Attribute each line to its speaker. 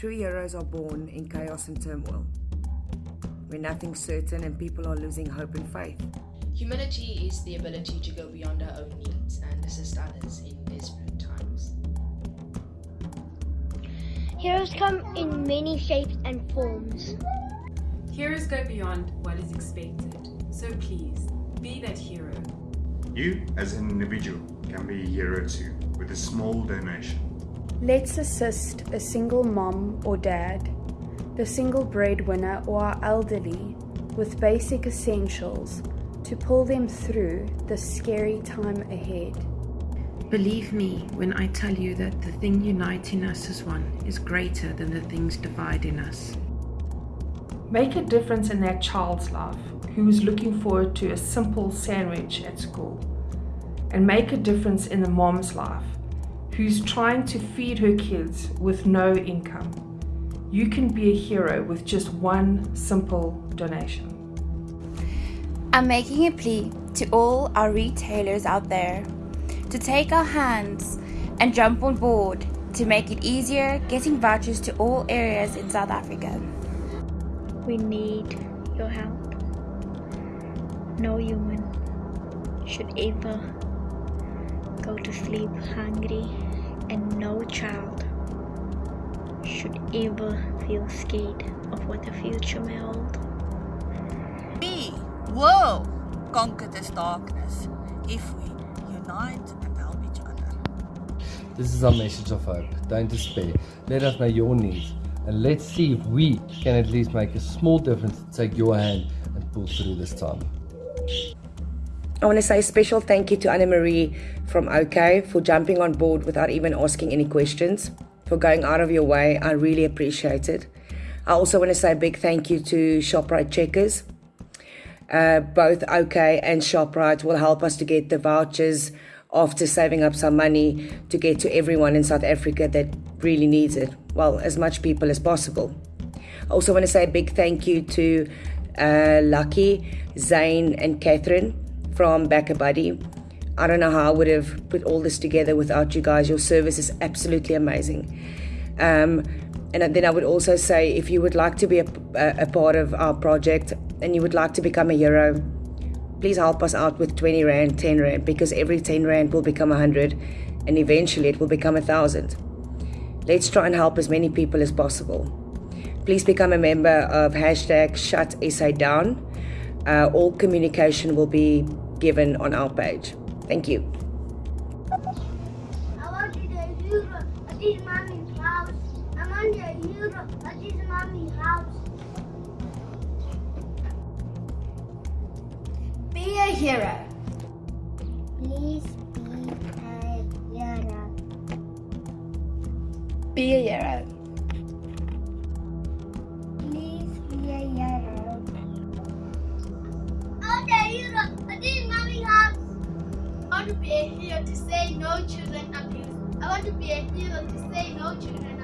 Speaker 1: True heroes are born in chaos and turmoil, where nothing's certain and people are losing hope and faith.
Speaker 2: Humility is the ability to go beyond our own needs and assist others in desperate times.
Speaker 3: Heroes come in many shapes and forms.
Speaker 4: Heroes go beyond what is expected, so please, be that hero.
Speaker 5: You, as an individual, can be a hero too, with a small donation.
Speaker 6: Let's assist a single mom or dad, the single breadwinner or our elderly with basic essentials to pull them through the scary time ahead.
Speaker 7: Believe me when I tell you that the thing uniting us as one is greater than the things dividing us.
Speaker 8: Make a difference in that child's life who is looking forward to a simple sandwich at school. And make a difference in the mom's life who's trying to feed her kids with no income. You can be a hero with just one simple donation.
Speaker 9: I'm making a plea to all our retailers out there to take our hands and jump on board to make it easier getting vouchers to all areas in South Africa.
Speaker 3: We need your help. No human should ever go to sleep hungry, and no child should ever feel scared of what the future may hold.
Speaker 10: We will conquer this darkness if we unite and help each other.
Speaker 11: This is our message of hope. Don't despair. Let us know your needs and let's see if we can at least make a small difference to take your hand and pull through this time.
Speaker 1: I want to say a special thank you to Anna Marie from OK for jumping on board without even asking any questions, for going out of your way. I really appreciate it. I also want to say a big thank you to ShopRite Checkers. Uh, both OK and ShopRite will help us to get the vouchers after saving up some money to get to everyone in South Africa that really needs it. Well, as much people as possible. I also want to say a big thank you to uh, Lucky, Zane, and Catherine from BackaBuddy. I don't know how I would have put all this together without you guys. Your service is absolutely amazing. Um, and then I would also say if you would like to be a, a, part of our project and you would like to become a hero, please help us out with 20 Rand, 10 Rand, because every 10 Rand will become 100 and eventually it will become a 1,000. Let's try and help as many people as possible. Please become a member of hashtag Shut SA Down. Uh, all communication will be given on our page. Thank you.
Speaker 12: Be a hero.
Speaker 3: Please be a hero.
Speaker 9: Be a hero.
Speaker 12: Want to be a hero to say no children abuse. I want to be a hero to say no children